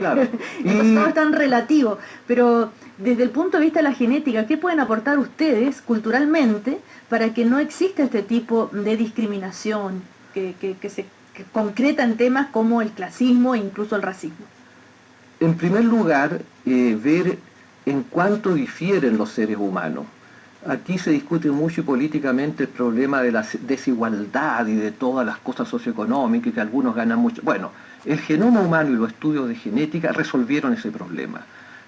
Claro. Entonces todo es tan relativo, pero desde el punto de vista de la genética, ¿qué pueden aportar ustedes culturalmente para que no exista este tipo de discriminación que, se concreta en temas como el clasismo e incluso el racismo? En primer lugar, eh, ver en cuánto difieren los seres humanos. Aquí se discute mucho políticamente el problema de la desigualdad y de todas las cosas socioeconómicas, que algunos ganan mucho. Bueno, el genoma humano y los estudios de genética resolvieron ese problema.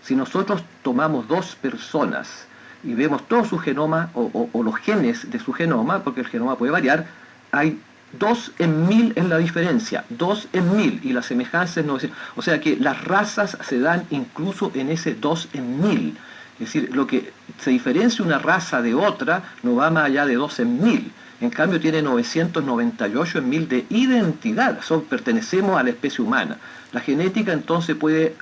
Si nosotros tomamos dos personas y vemos todo su genoma o, los genes de su genoma, porque el genoma puede variar, hay dos en mil en la diferencia, dos en mil, y la semejanza es 900. O sea que las razas se dan incluso en ese dos en mil. Es decir, lo que se diferencia una raza de otra no va más allá de dos en mil. En cambio tiene 998 en mil de identidad, son, pertenecemos a la especie humana. La genética entonces puede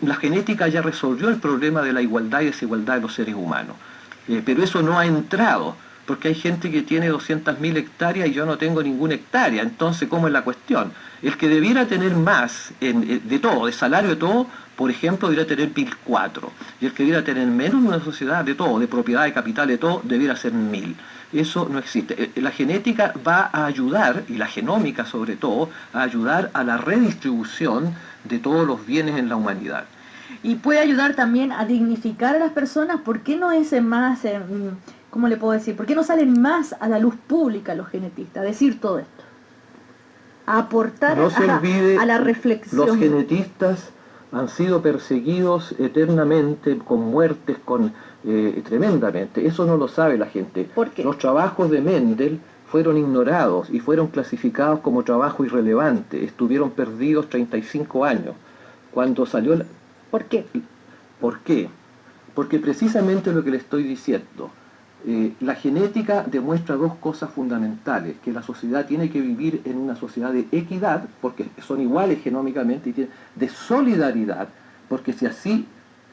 la genética ya resolvió el problema de la igualdad y desigualdad de los seres humanos, eh, pero eso no ha entrado, porque hay gente que tiene 200.000 hectáreas y yo no tengo ninguna hectárea, entonces ¿cómo es la cuestión? El que debiera tener más eh, de todo, de salario de todo, por ejemplo, debiera tener 1.004, y el que debiera tener menos en una sociedad de todo, de propiedad, de capital, de todo, debiera ser 1.000. Eso no existe. Eh, la genética va a ayudar, y la genómica sobre todo, a ayudar a la redistribución de todos los bienes en la humanidad. Y puede ayudar también a dignificar a las personas. ¿Por qué no es más, eh, cómo le puedo decir? ¿Por qué no salen más a la luz pública los genetistas? A decir todo esto. A aportar a, la reflexión. Los genetistas han sido perseguidos eternamente, con muertes, con eh, tremendamente. Eso no lo sabe la gente. Los trabajos de Mendel fueron ignorados y fueron clasificados como trabajo irrelevante. Estuvieron perdidos 35 años. Cuando salió... La... ¿Por qué? ¿Por qué? Porque precisamente lo que le estoy diciendo, eh, la genética demuestra dos cosas fundamentales, que la sociedad tiene que vivir en una sociedad de equidad, porque son iguales genómicamente, y de solidaridad, porque si así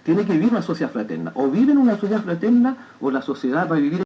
tiene que vivir una sociedad fraterna. O vive en una sociedad fraterna o la sociedad va a vivir